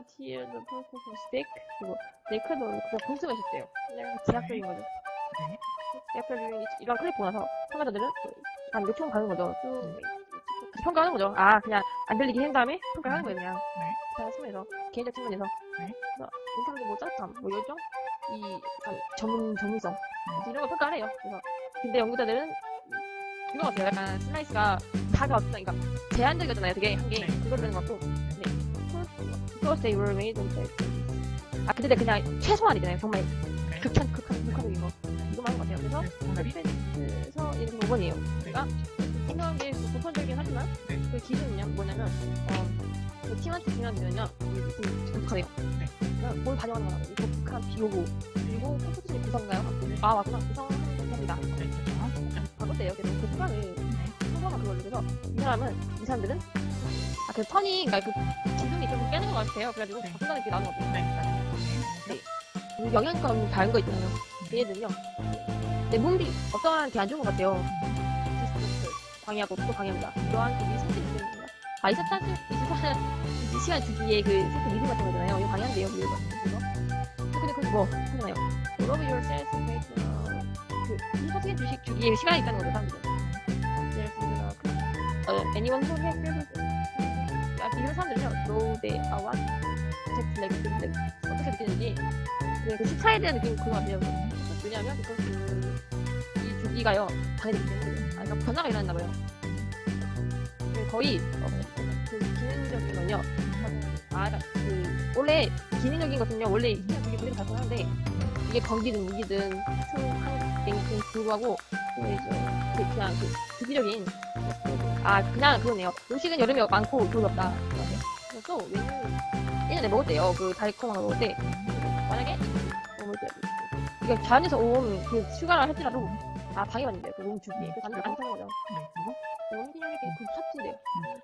the purpose of stick 그리고 네크도 그냥 봉투가 있었대요. 그냥 제약적인 거죠. 네. 제약적인 이런 클립 보고 나서 참가자들은 한 요청 가는 거죠. 쭉 평가하는 거죠. 아 그냥 안 들리게 한 다음에 평가하는 거예요 그냥. 네. 자 숨에서 개인적 측면에서 네. 그래서 인상적인 뭐 짜릿함, 뭐 열정, 이 약간 전문 전문성 네. 이런 걸 평가를 해요. 그래서 근데 연구자들은 이거 같아요. 약간 슬라이스가 다가 어떤 그러니까 제한적이었잖아요. 되게 한 게 네. 그거를 것 같고 네. Made on the 아 근데 그냥 최소한이잖아요. 정말 네. 극한 극한 극한적인 거 이거만 한것 같아요. 그래서 네, 정답이 그래서 이렇게 5번이에요. 그러니까 생각한 게 보편적이긴 하지만 네. 그 기준은요 뭐냐면 어, 그 팀한테 중요한 독특하네요. 네. 그러니까 뭘 반영하는 거라고 이 독특한 비호고 그리고 컴퓨터의 구성가요? 아 맞구나 구성하는 겁니다. 네. 바꿨대요. 그래서 그 수강을 네. 성공한 그걸로 그래서 이 사람은 이 사람들은 아그 턴이 그러니까 그 깨는 것 같아요. 그래가지고 네. 바꾼다는 게 나온 것 같아요. 네. 그 영양감 다른 거 있잖아요. 얘네들은요. 내 몸이 어떠한 게 안 좋은 것 같아요. 디스트레스 방해하고 또 방해합니다. 이러한 그 미스터리 때문에 아 24, 24, 24시간 주기에 그 세트 리듬 같은 거잖아요. 이거 방해한대요. 이거 그거. 근데 그뭐 하잖아요. Love yourself, make 그 24시간 주식 주기에 시간이 있다는 거죠. 사람들은. 예를 들어서 그, 어, anyone who has 이런 사람들은요. are what just like this 어떻게 느끼는지 네, 그 시차에 대한 느낌이 그거 같아요. 왜냐하면 그, 그, 이 주기가요, 방해되기 때문에. 아, 그러니까 변화가 일어난다 봐요. 네, 거의, 어, 그 기능적인 건요, 아, 그, 원래, 기능적인 것은요, 원래 그냥 그게 그대로 발전하는데, 이게 건기든 무기든, 큰, 한, 랭크에 불구하고, 그, 이제, 그, 그냥 그, 주기적인, 아, 그냥 그거네요. 음식은 여름에 많고, 겨울에 없다. 그래서 또, 메뉴, 예전에 먹었대요. 그, 달콤한 거 먹을 때. 만약에 어, 뭐지? 이게 자연에서 온그 슈가를 할지라도 아 방해받는데요. 그 몸주기에 그 사람들 안 사는 거죠. 네. 그리고 기념이 그 삭제돼요.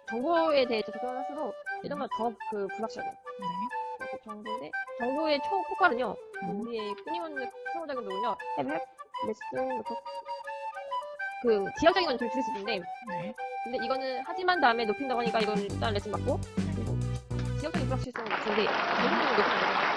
정보에 대해 접근을 할수록 예전보다 더그 불확실하게 네. 그 정보인데 정보의 초폭발은요 음. 우리의 끊임없는 상호작용도는요 앱 앱 레슨 그 지역적인 건 좀 줄일 수 있는데 네. 근데 이거는 하지만 다음에 높인다고 하니까 이건 일단 레슨 받고 그리고 지역적인 불확실성은 낮은데 전문적인 높이는 거죠.